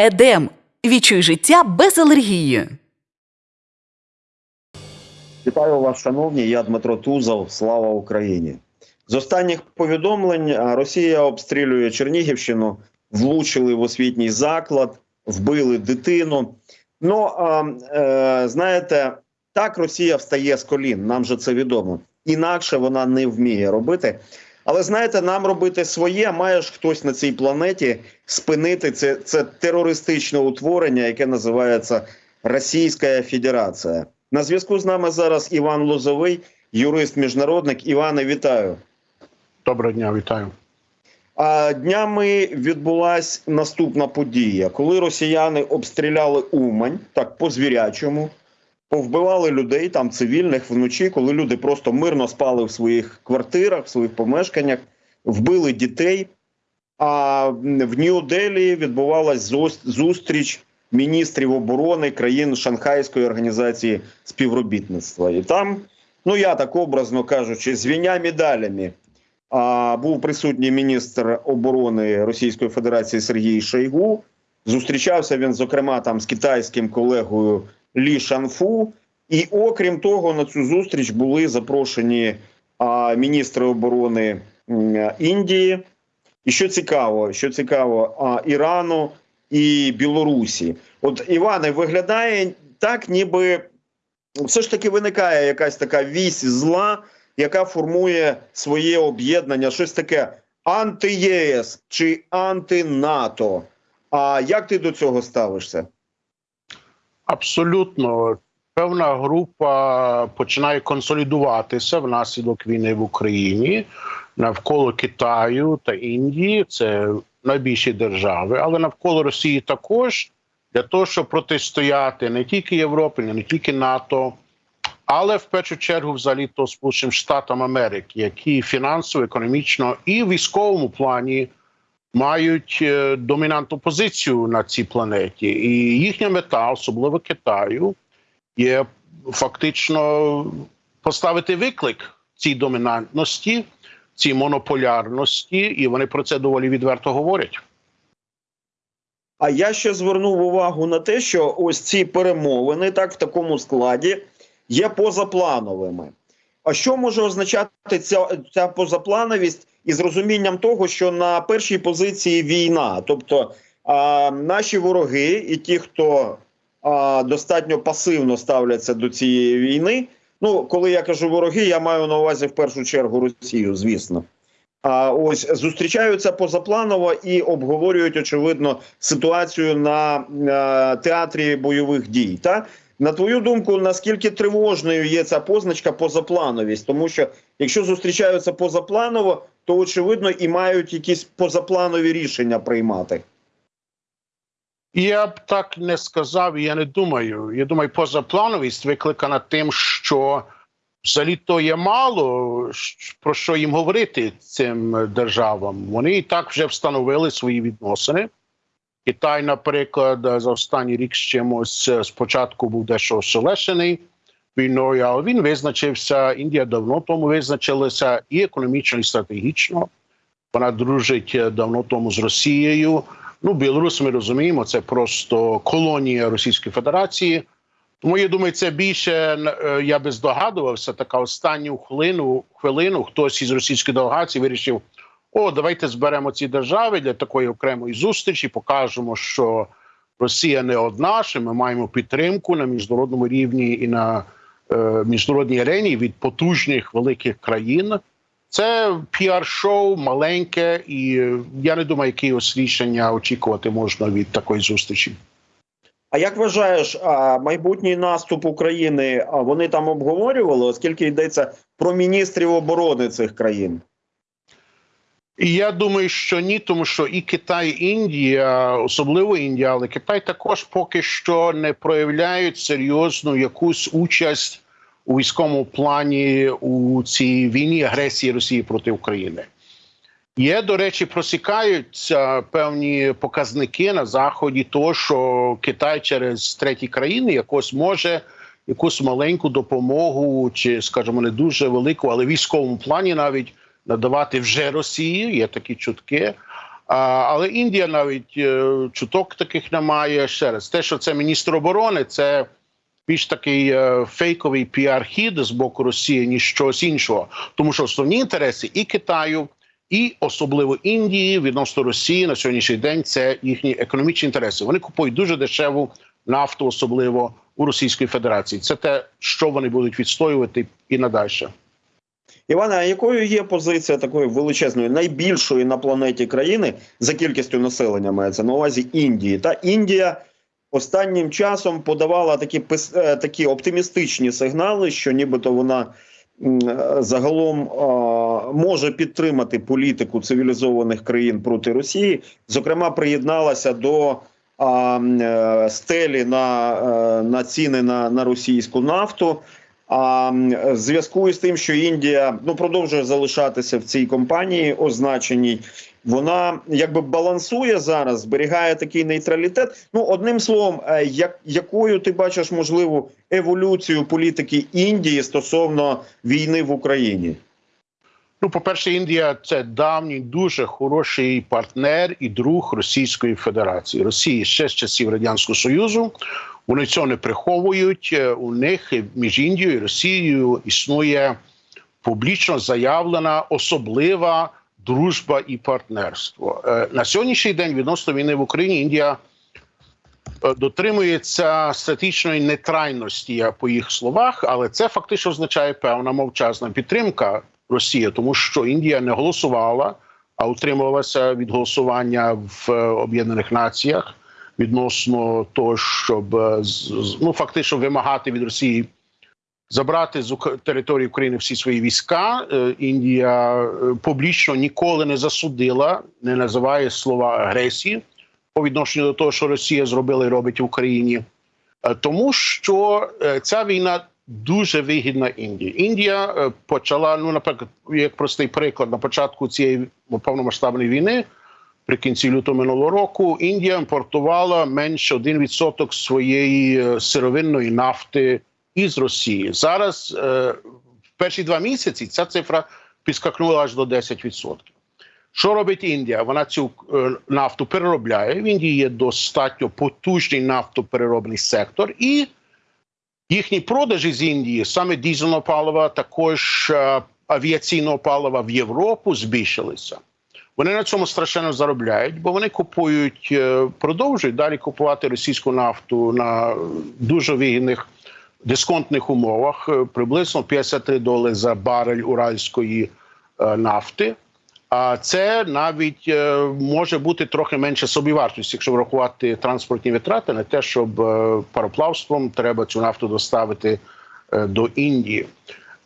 Едем. Відчуй життя без алергії. Вітаю вас, шановні. Я Дмитро Тузов. Слава Україні. З останніх повідомлень Росія обстрілює Чернігівщину, влучили в освітній заклад, вбили дитину. Ну а, е, знаєте, так Росія встає з колін. Нам же це відомо. Інакше вона не вміє робити. Але знаєте, нам робити своє, має ж хтось на цій планеті спинити це, це терористичне утворення, яке називається Російська Федерація. На зв'язку з нами зараз Іван Лозовий, юрист-міжнародник. Іване, вітаю. Доброго дня, вітаю. А днями відбулася наступна подія, коли росіяни обстріляли Умань, так по звірячому, повбивали людей там цивільних вночі, коли люди просто мирно спали в своїх квартирах, в своїх помешканнях, вбили дітей. А в Нью-Делі відбувалась зустріч міністрів оборони країн Шанхайської організації співробітництва. І там, ну я так образно кажучи, з віня медалями а, був присутній міністр оборони Російської Федерації Сергій Шойгу. Зустрічався він, зокрема, там з китайським колегою Лі Шанфу. І окрім того, на цю зустріч були запрошені а, міністри оборони Індії. І що цікаво, що цікаво, а, Ірану і Білорусі. От Іване виглядає так, ніби все ж таки виникає якась така вісь зла, яка формує своє об'єднання, щось таке анти-ЄС чи анти-НАТО. А як ти до цього ставишся? Абсолютно, певна група починає консолідуватися внаслідок війни в Україні навколо Китаю та Індії. Це найбільші держави, але навколо Росії також для того, щоб протистояти не тільки Європі, не тільки НАТО, але в першу чергу, взагалі, то Сполученим Штатам Америки, які фінансово, економічно і військовому плані мають е, домінантну позицію на цій планеті, і їхня мета, особливо Китаю, є фактично поставити виклик цій домінантності, цій монополярності, і вони про це доволі відверто говорять. А я ще звернув увагу на те, що ось ці перемовини, так в такому складі, є позаплановими. А що може означати ця, ця позаплановість із розумінням того, що на першій позиції війна, тобто а, наші вороги і ті, хто а, достатньо пасивно ставляться до цієї війни. Ну, коли я кажу вороги, я маю на увазі в першу чергу Росію, звісно. А ось зустрічаються позапланово і обговорюють очевидно ситуацію на е, театрі бойових дій. Та на твою думку, наскільки тривожною є ця позначка позаплановість? Тому що якщо зустрічаються позапланово, то очевидно і мають якісь позапланові рішення приймати. Я б так не сказав, я не думаю. Я думаю, позаплановість викликана тим, що взагалі то є мало про що їм говорити цим державам. Вони і так вже встановили свої відносини. Китай, наприклад, за останній рік з чимось е, спочатку був дещо ошелешений війною, але він визначився. Індія давно тому визначилася і економічно, і стратегічно. Вона дружить е, давно тому з Росією. Ну, Білорусь, ми розуміємо, це просто колонія Російської Федерації. Тому я думаю, це більше е, я би здогадувався. Така останню хвилину хвилину хтось із російської делегації вирішив: о, давайте зберемо ці держави для такої окремої зустрічі. Покажемо, що Росія не одна, що ми маємо підтримку на міжнародному рівні і на е, міжнародній арені від потужних великих країн. Це піар-шоу маленьке, і я не думаю, якихось рішення очікувати можна від такої зустрічі. А як вважаєш, майбутній наступ України вони там обговорювали, оскільки йдеться про міністрів оборони цих країн? Я думаю, що ні, тому що і Китай, і Індія, особливо Індія, але Китай також поки що не проявляють серйозну якусь участь у військовому плані у цій війні агресії Росії проти України. Є, до речі, просікаються певні показники на заході, того, що Китай через треті країни якось може якусь маленьку допомогу, чи, скажімо, не дуже велику, але військовому плані навіть надавати вже Росії. Є такі чутки. Але Індія навіть е, чуток таких немає. Ще раз, те, що це міністр оборони, це більш такий е, фейковий піар-хід з боку Росії, ніж щось іншого. Тому що основні інтереси і Китаю, і особливо Індії відносно Росії на сьогоднішній день це їхні економічні інтереси. Вони купують дуже дешеву нафту, особливо у Російської Федерації. Це те, що вони будуть відстоювати і надальше. Іване, а якою є позиція такої величезної, найбільшої на планеті країни за кількістю населення мається на увазі Індії? Та Індія останнім часом подавала такі е, такі оптимістичні сигнали, що нібито вона е, загалом може підтримати політику цивілізованих країн проти Росії. Зокрема, приєдналася до е, стелі на, на ціни на, на російську нафту. А в зв'язку із тим, що Індія ну продовжує залишатися в цій компанії, означеній, вона якби балансує зараз, зберігає такий нейтралітет. Ну, одним словом, е, як якою ти бачиш можливу еволюцію політики Індії стосовно війни в Україні? Ну, по-перше, Індія це давній дуже хороший партнер і друг Російської Федерації. Росії ще з часів Радянського Союзу. Вони цього не приховують. Е, У них між Індією і Росією існує публічно заявлена особлива дружба і партнерство. Е, На сьогоднішній день відносно війни в Україні Індія е, дотримується стратегічної нейтральності по їх словах, але це фактично означає певна мовчазна підтримка Росії, тому що Індія не голосувала, а утримувалася від голосування в Об'єднаних Націях відносно того, щоб е, ну фактично вимагати від Росії забрати з території України всі свої війська. Е, Індія е, публічно ніколи не засудила, не називає слова агресії по відношенню до того, що Росія зробила і робить в Україні, тому що ця війна дуже вигідна Індії. Індія почала, ну наприклад, як простий приклад, на початку цієї повномасштабної війни. При кінці лютого минулого року Індія імпортувала менше 1% своєї е, сировинної нафти із Росії. Зараз е, в перші два місяці ця цифра підскакнула аж до 10%. Що робить Індія? Вона цю е, нафту переробляє. В Індії є достатньо потужний нафтопереробний сектор, і їхні продажі з Індії, саме дізельного палива, також авіаційного палива в Європу збільшилися. Вони на цьому страшенно заробляють, бо вони купують, е, продовжують далі купувати російську нафту на дуже вигідних дисконтних умовах, е, приблизно 53 долари за барель уральської е, нафти. А це навіть може бути трохи менше собівартості, якщо врахувати транспортні витрати, не те, щоб пароплавством треба цю нафту доставити до Індії.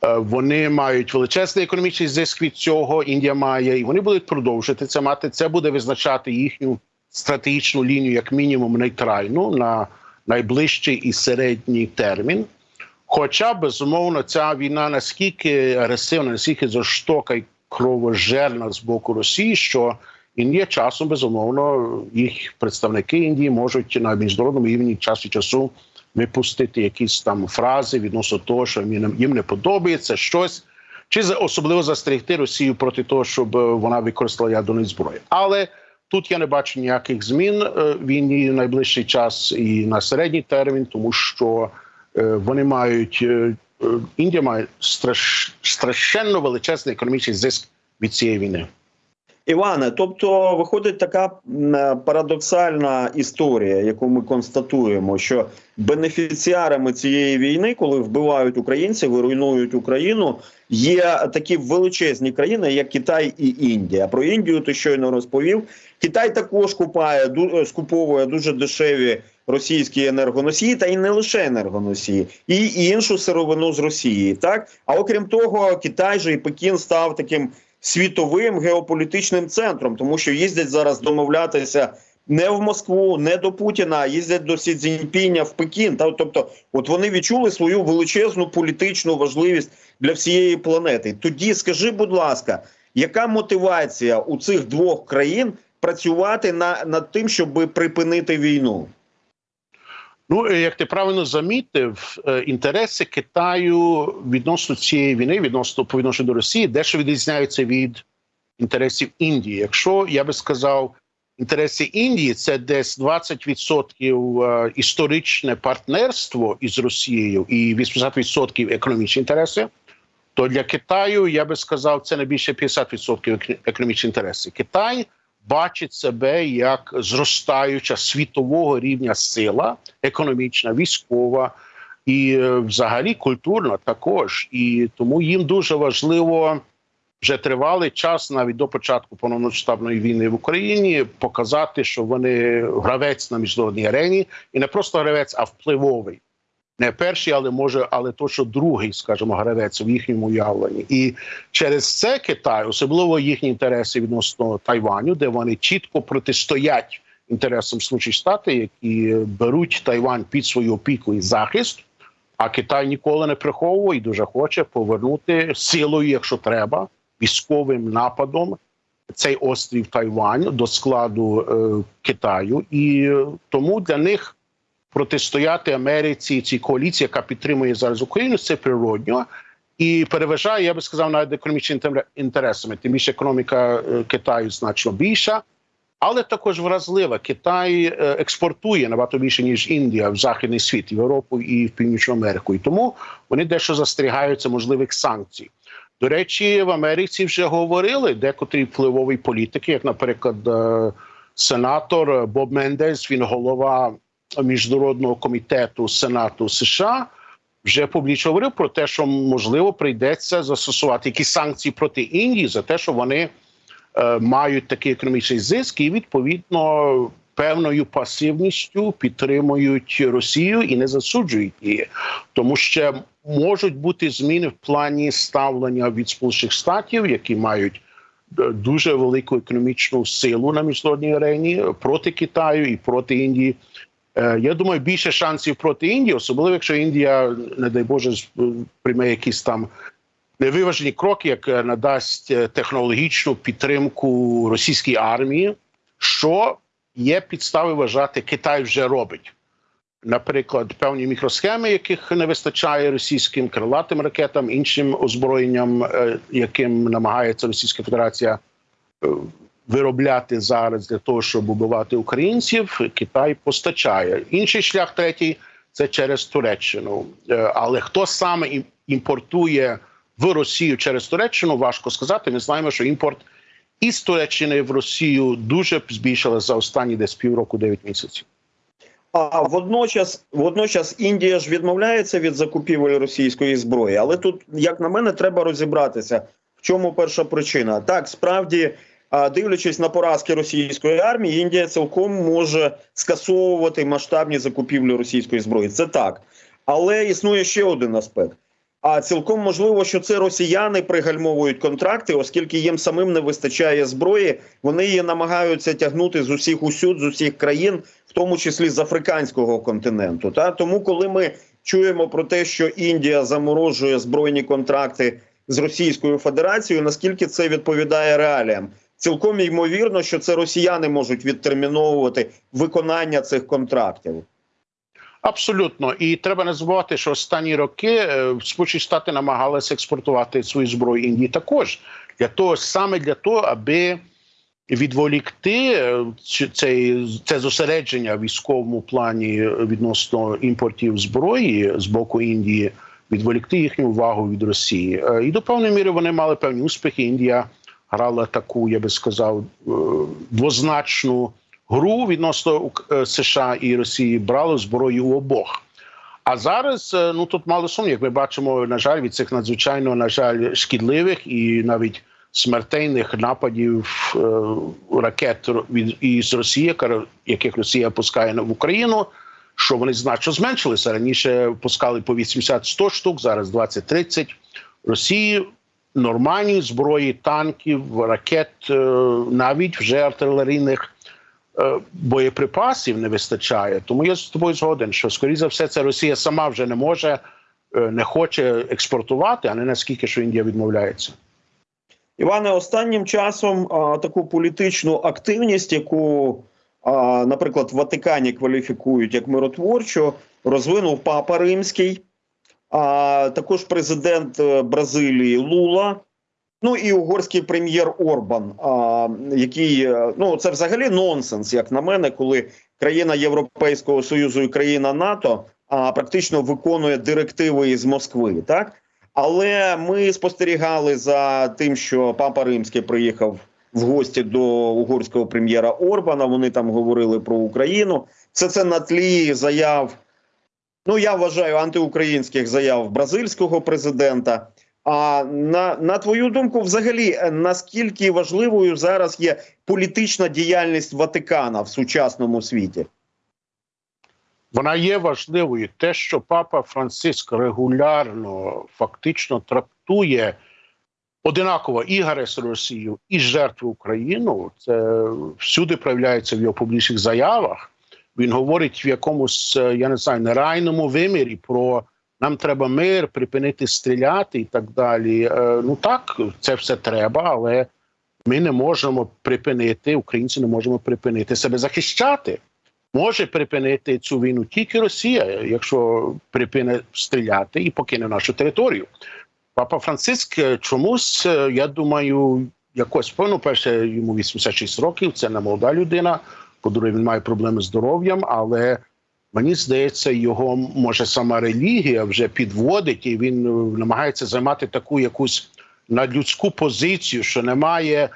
Е, Вони мають величезний економічний зиск від цього. Індія має, і вони будуть продовжувати це мати. Це буде визначати їхню стратегічну лінію, як мінімум, нейтральну на найближчий і середній термін. Хоча безумовно ця війна наскільки агресивна, наскільки жорстока і кровожерна з боку Росії, що Індія часом безумовно їх представники Індії можуть на міжнародному рівні час від часу випустити якісь там фрази відносно того, що їм не- не подобається щось, чи особливо застерегти Росію проти того, щоб е, вона використала ядерну зброю. Але тут я не бачу ніяких змін е, в війні в найближчий час і на середній термін, тому що е, вони мають Індія має страш, страшенно величезний економічний зиск від цієї війни. Іване, тобто виходить така е, парадоксальна історія, яку ми констатуємо, що бенефіціарами цієї війни, коли вбивають українців і руйнують Україну, є такі величезні країни, як Китай і Індія. Про Індію ти щойно розповів. Китай також купає е, скуповує дуже дешеві російські енергоносії, та й не лише енергоносії, і іншу сировину з Росії. Так а окрім того, Китай же і Пекін став таким світовим геополітичним центром, тому що їздять зараз домовлятися не в Москву, не до Путіна, а їздять до Сі Цзіньпіня в Пекін. Тобто, от вони відчули свою величезну політичну важливість для всієї планети. Тоді скажи, будь ласка, яка мотивація у цих двох країн працювати на над тим, щоб припинити війну? Ну, е, як ти правильно замітив, е, інтереси Китаю відносно цієї війни, відносно по відношенню до Росії, дещо відрізняються від інтересів Індії. Якщо я би сказав, інтереси Індії це десь 20% е, історичне партнерство із Росією і 80% економічні інтереси. То для Китаю я би сказав, це не більше 50% ек- економічні інтереси. Китай бачить себе як зростаюча світового рівня сила, економічна, військова і е, взагалі культурна також. І тому їм дуже важливо вже тривалий час, навіть до початку повномасштабної війни в Україні, показати, що вони гравець на міжнародній арені, і не просто гравець, а впливовий. Не перший, але може, але точно другий, скажімо, гравець в їхньому уявленні. І через це Китай, особливо їхні інтереси відносно Тайваню, де вони чітко протистоять інтересам Сполучених Штатів, які беруть Тайвань під свою опіку і захист. А Китай ніколи не приховує і дуже хоче повернути силою, якщо треба, військовим нападом цей острів Тайвань до складу е, Китаю, і тому для них протистояти Америці цій коаліції, яка підтримує зараз Україну, це природньо і переважає, я би сказав, навіть економічними інтересами. Тим більше економіка е, Китаю значно більша. Але також вразлива. Китай е, експортує набагато більше ніж Індія в західний світ, в Європу і в Північну Америку. І тому вони дещо застерігаються можливих санкцій. До речі, в Америці вже говорили декотрі впливові політики, як, наприклад, е, сенатор Боб Мендес, він голова міжнародного комітету Сенату США. Вже публічно говорив про те, що можливо прийдеться застосувати якісь санкції проти Індії за те, що вони е, мають такий економічний зиск, і відповідно певною пасивністю підтримують Росію і не засуджують її, тому що можуть бути зміни в плані ставлення від Сполучених Штатів, які мають е, дуже велику економічну силу на міжнародній арені проти Китаю і проти Індії. Е, Я думаю, більше шансів проти Індії, особливо якщо Індія, не дай Боже, прийме якісь там невиважені кроки, як е, надасть е, технологічну підтримку російській армії, що є підстави вважати, Китай вже робить. Наприклад, певні мікросхеми, яких не вистачає російським крилатим ракетам, іншим озброєнням, яким намагається Російська Федерація виробляти зараз для того, щоб убивати українців, Китай постачає. Інший шлях третій це через Туреччину. Е, Але хто саме імпортує в Росію через Туреччину, важко сказати. Ми знаємо, що імпорт із Туреччини в Росію дуже збільшили за останні десь півроку 9 місяців. А водночас, водночас Індія ж відмовляється від закупівель російської зброї. Але тут, як на мене, треба розібратися, в чому перша причина. Так, справді, дивлячись на поразки російської армії, Індія цілком може скасовувати масштабні закупівлі російської зброї. Це так. Але існує ще один аспект. А цілком можливо, що це росіяни пригальмовують контракти, оскільки їм самим не вистачає зброї. Вони її намагаються тягнути з усіх усюд, з усіх країн, в тому числі з африканського континенту. Та тому, коли ми чуємо про те, що Індія заморожує збройні контракти з Російською Федерацією, наскільки це відповідає реаліям? Цілком ймовірно, що це росіяни можуть відтерміновувати виконання цих контрактів. Абсолютно, і треба не забувати, що останні роки е, Сполучені Штати намагалися експортувати свою зброю Індії також для того, саме для того, аби відволікти е, цей це зосередження в військовому плані відносно імпортів зброї з боку Індії, відволікти їхню увагу від Росії. Е, І до певної міри вони мали певні успіхи. Індія грала таку, я би сказав, е, двозначну гру відносно е, США і Росії брали зброю у обох. А зараз е, ну тут мало сумнів, як ми бачимо, на жаль, від цих надзвичайно на жаль шкідливих і навіть смертельних нападів ракет від із Росії, яких Росія пускає в Україну. Що вони значно зменшилися раніше пускали по 80-100 штук, зараз 20-30. Росії нормальні зброї, танків, ракет, е, навіть вже артилерійних е, боєприпасів не вистачає. Тому я з тобою згоден, що скоріше за все це Росія сама вже не може, е, не хоче експортувати, а не наскільки що Індія відмовляється. Іване, останнім часом а, таку політичну активність, яку, а, наприклад, в Ватикані кваліфікують як миротворчу, розвинув Папа Римський, а також президент е, Бразилії Лула. Ну і угорський прем'єр Орбан, а, який е, ну це взагалі нонсенс, як на мене, коли країна Європейського союзу і країна НАТО а, практично виконує директиви із Москви, так але ми спостерігали за тим, що папа Римський приїхав в гості до угорського прем'єра Орбана. Вони там говорили про Україну. Все це на тлі заяв. Ну я вважаю антиукраїнських заяв бразильського президента. А на, на твою думку, взагалі, е, наскільки важливою зараз є політична діяльність Ватикана в сучасному світі? Вона є важливою. Те, що папа Франциск регулярно фактично трактує одинаково і агресор Росію, і жертву Україну, це всюди проявляється в його публічних заявах. Він говорить в якомусь, е, я не знаю, нереальному вимірі про нам треба мир, припинити стріляти і так далі. Е, Ну так, це все треба, але ми не можемо припинити, українці не можемо припинити себе захищати. Може припинити цю війну тільки Росія, якщо припине стріляти і покине нашу територію. Папа Франциск е, чомусь, я думаю, якось певно, перше йому 86 років, це не молода людина. По-друге, він має проблеми з здоров'ям, але мені здається, його може сама релігія вже підводить, і він е, намагається займати таку якусь надлюдську позицію, що немає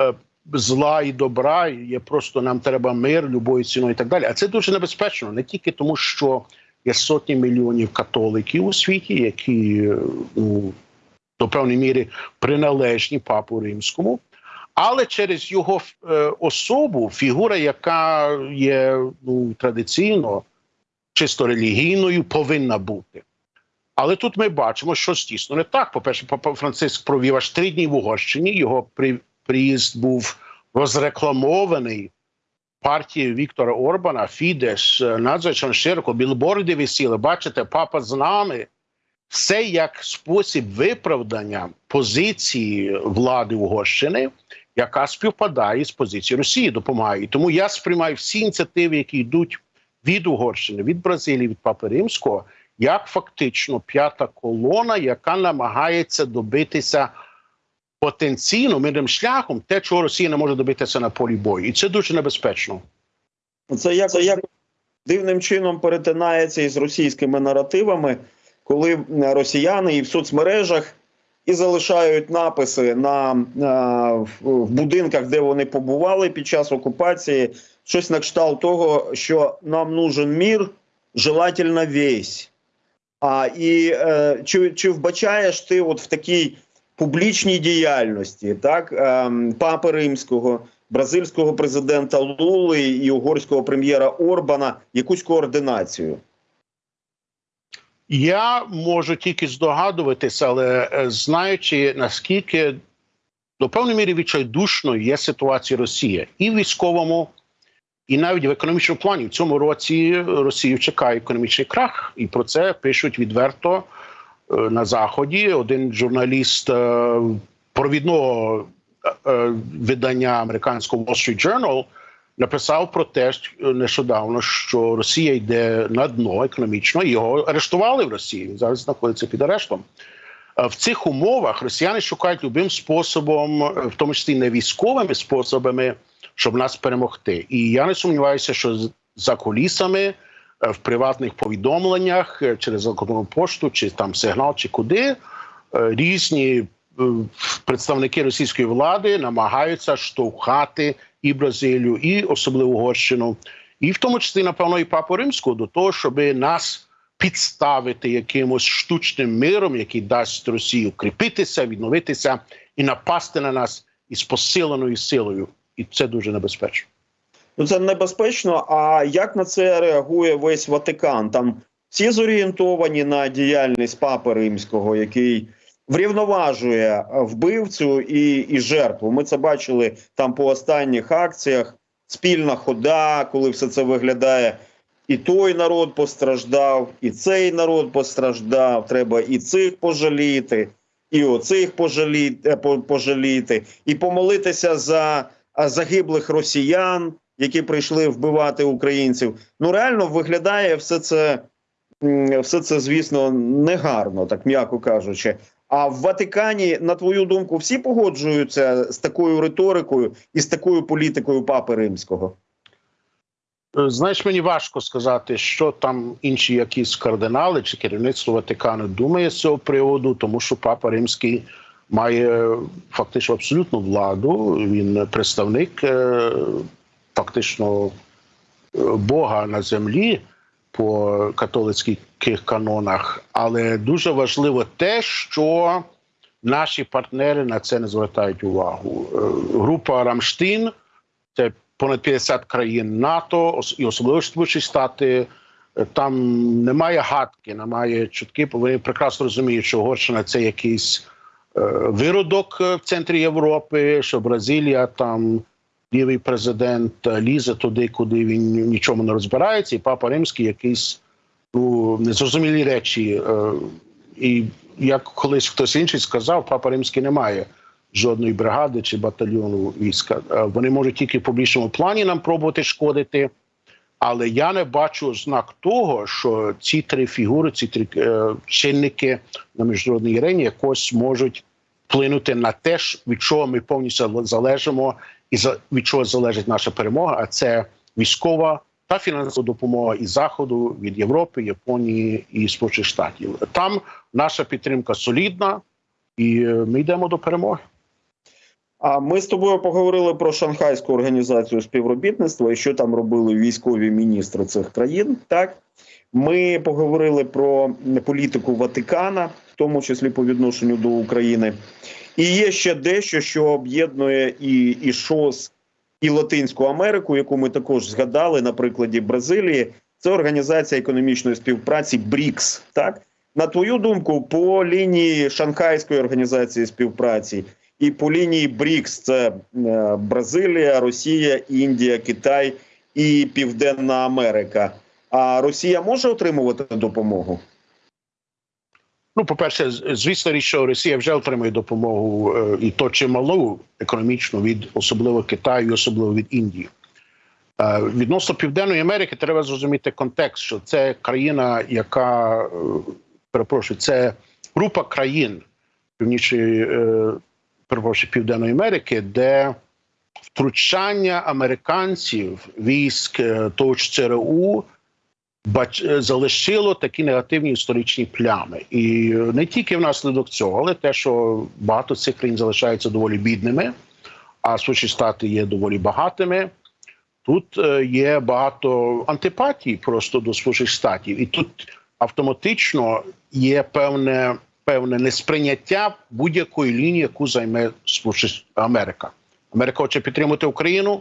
е, зла і добра, є просто нам треба мир любою ціною і так далі. А це дуже небезпечно, не тільки тому, що є сотні мільйонів католиків у світі, які ну, до певної міри приналежні папу римському, але через його е, особу, фігура, яка є ну, традиційно чисто релігійною, повинна бути. Але тут ми бачимо, що дійсно не так. По-перше, папа Франциск провів аж три дні в Угорщині. Його при, приїзд був розрекламований партією Віктора Орбана, Фідеш, е, надзвичайно широко, білборди висіли. Бачите, папа з нами. Все як спосіб виправдання позиції влади Угорщини, яка співпадає з позицією Росії, допомагає. І Тому я сприймаю всі ініціативи, які йдуть від Угорщини, від Бразилії, від Папи Римського, як фактично п'ята колона, яка намагається добитися потенційно мирним шляхом те, чого Росія не може добитися на полі бою, і це дуже небезпечно. Це як, це як дивним чином перетинається із російськими наративами, коли е, росіяни і в соцмережах і залишають написи на, на в, будинках, де вони побували під час окупації, щось на кшталт того, що нам нужен мір, желательно весь. А і е, чи, чи вбачаєш ти от в такій публічній діяльності, так ем, папи римського, бразильського президента Лули і угорського прем'єра Орбана якусь координацію? Я можу тільки здогадуватися, але е, знаючи наскільки до певної міри відчайдушною є ситуація Росії і в військовому, і навіть в економічному плані в цьому році Росію чекає економічний крах, і про це пишуть відверто е, на заході. Один журналіст е, провідного видання американського Wall Street Journal написав про те що нещодавно, що Росія йде на дно економічно. Його арештували в Росії. Він зараз знаходиться під арештом. Е, В цих умовах росіяни шукають любим способом, е, в тому числі не військовими способами, щоб нас перемогти. І я не сумніваюся, що за кулісами е, в приватних повідомленнях е, через електронну пошту, чи там сигнал, чи куди е, різні е, представники російської влади намагаються штовхати і Бразилію, і особливо Угорщину, і в тому числі, напевно, і папу римського до того, щоб нас підставити якимось штучним миром, який дасть Росії укріпитися, відновитися і напасти на нас із посиленою силою. І це дуже небезпечно. Ну це небезпечно. А як на це реагує весь Ватикан? Там всі зорієнтовані на діяльність папи римського, який врівноважує вбивцю і, і жертву. Ми це бачили там по останніх акціях. Спільна хода, коли все це виглядає. І той народ постраждав, і цей народ постраждав. Треба і цих пожаліти, і оцих пожаліти, пожаліти, і помолитися за загиблих росіян, які прийшли вбивати українців. Ну реально виглядає все це, все це, звісно, негарно, так м'яко кажучи. А в Ватикані, на твою думку, всі погоджуються з такою риторикою і з такою політикою Папи Римського? Е, Знаєш, мені важко сказати, що там інші якісь кардинали чи керівництво Ватикану думає з цього приводу, тому що Папа Римський має фактично абсолютну владу. Він представник е, фактично е, Бога на землі по католицьких канонах. Але дуже важливо те, що наші партнери на це не звертають увагу. Е, Група Рамштін це понад 50 країн НАТО, і особливо Сполучені Штати. Е, Там немає гадки, немає чутки. Вони прекрасно розуміють, що Угорщина це якийсь е, виродок в центрі Європи, що Бразилія там лівий президент е, лізе туди, куди він нічому не розбирається, і папа римський якийсь ну незрозумілі речі. Е, і як колись хтось інший сказав, папа римський не має жодної бригади чи батальйону війська. Е, Вони можуть тільки в публічному плані нам пробувати шкодити. Але я не бачу ознак того, що ці три фігури, ці три е, чинники на міжнародній арені якось можуть вплинути на те, від чого ми повністю залежимо, і за від чого залежить наша перемога. А це військова та фінансова допомога із заходу від Європи, Японії і Сполучених Штатів. Там наша підтримка солідна, і е, ми йдемо до перемоги. А ми з тобою поговорили про Шанхайську організацію співробітництва і що там робили військові міністри цих країн. Так ми поговорили про політику Ватикана, в тому числі по відношенню до України. І є ще дещо, що об'єднує і, і ШОС, і Латинську Америку, яку ми також згадали на прикладі Бразилії. Це організація економічної співпраці БРІКС. Так на твою думку, по лінії Шанхайської організації співпраці і по лінії БРІКС це е, Бразилія, Росія, Індія, Китай і Південна Америка. А Росія може отримувати допомогу? Ну, по-перше, звісно, річ, що Росія вже отримує допомогу е, і то чималу економічну від особливо Китаю, особливо від Індії. Е, Відносно Південної Америки треба зрозуміти контекст, що це країна, яка е, перепрошую, це група країн північної перепрошую, Південної Америки, де втручання американців військ того ЦРУ бач е, залишило такі негативні історичні плями, і е, не тільки внаслідок цього, але те, що багато цих країн залишаються доволі бідними, а Сполучені Штати є доволі багатими. Тут е, є багато антипатій просто до Сполучених Штатів, і тут автоматично є певне певне несприйняття будь-якої лінії, яку займе Америка. Америка хоче підтримати Україну.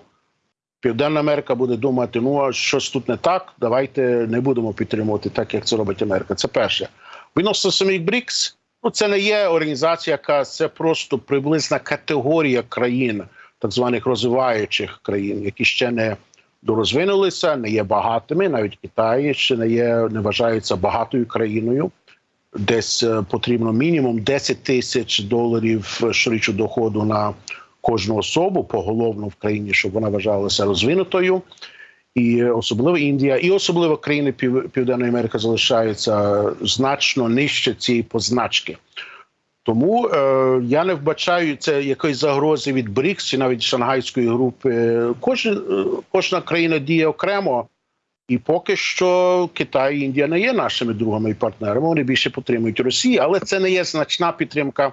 Південна Америка буде думати, ну а щось тут не так. Давайте не будемо підтримувати так, як це робить Америка. Це перше. Відносно самих БРІКС, ну це не є організація, яка це просто приблизна категорія країн, так званих розвиваючих країн, які ще не дорозвинулися, не є багатими. Навіть Китай ще не є, не вважається багатою країною. Десь е, потрібно мінімум 10 тисяч доларів щорічного доходу на кожну особу поголовно в країні, щоб вона вважалася розвинутою. І особливо Індія, і особливо країни Пів- Південної Америки залишаються значно нижче цієї позначки. Тому е, я не вбачаю це якоїсь загрози від БРІКС чи навіть Шангайської групи. Кожна, е, кожна країна діє окремо, і поки що Китай і Індія не є нашими другами і партнерами. Вони більше підтримують Росію, але це не є значна підтримка.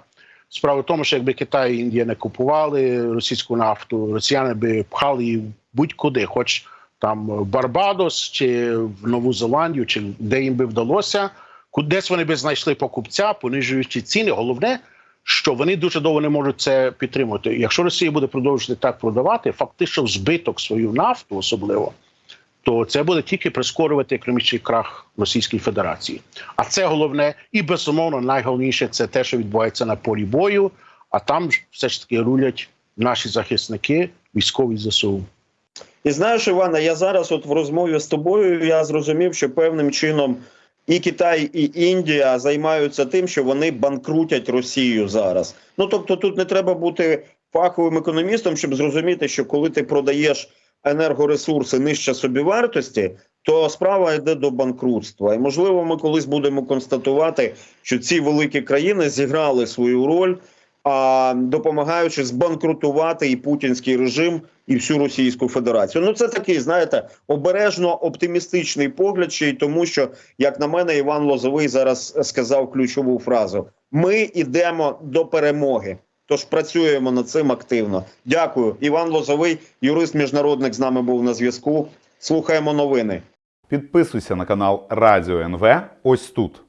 Справа в тому, що якби Китай і Індія не купували російську нафту, росіяни би пхали її будь-куди, хоч там Барбадос чи в Нову Зеландію, чи де їм би вдалося, кудись вони би знайшли покупця, понижуючи ціни. Головне, що вони дуже довго не можуть це підтримувати. Якщо Росія буде продовжувати так продавати, фактично збиток свою нафту, особливо, то це буде тільки прискорювати економічний крах Російської Федерації. А це головне і безумовно найголовніше це те, що відбувається на полі бою. А там все ж таки рулять наші захисники, військові ЗСУ. І знаєш, Івана, я зараз, от в розмові з тобою, я зрозумів, що певним чином і Китай, і Індія займаються тим, що вони банкрутять Росію зараз. Ну тобто, тут не треба бути фаховим економістом, щоб зрозуміти, що коли ти продаєш енергоресурси нижче собівартості, то справа йде до банкрутства. І можливо, ми колись будемо констатувати, що ці великі країни зіграли свою роль, а допомагаючи збанкрутувати і путінський режим, і всю Російську Федерацію. Ну це такий, знаєте, обережно оптимістичний погляд, ще й тому, що як на мене, Іван Лозовий зараз сказав ключову фразу: ми йдемо до перемоги. Тож працюємо над цим активно. Дякую. Іван Лозовий, юрист міжнародник, з нами був на зв'язку. Слухаємо новини. Підписуйся на канал Радіо НВ ось тут.